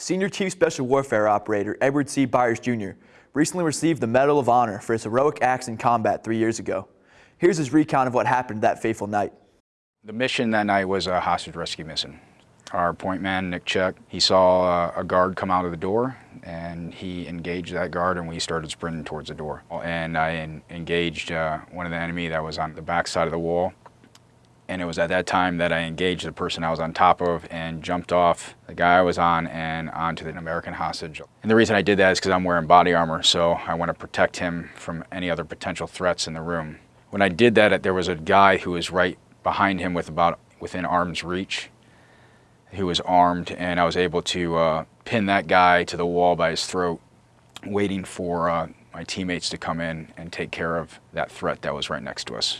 Senior Chief Special Warfare Operator Edward C. Byers Jr. recently received the Medal of Honor for his heroic acts in combat three years ago. Here's his recount of what happened that fateful night. The mission that night was a hostage rescue mission. Our point man, Nick Checque, he saw a guard come out of the door and he engaged that guard and we started sprinting towards the door. And I engaged uh, one of the enemy that was on the back side of the wall and it was at that time that I engaged the person I was on top of and jumped off the guy I was on and onto the American hostage. And the reason I did that is because I'm wearing body armor, so I want to protect him from any other potential threats in the room. When I did that, there was a guy who was right behind him with about within arm's reach, who was armed, and I was able to uh, pin that guy to the wall by his throat, waiting for uh, my teammates to come in and take care of that threat that was right next to us.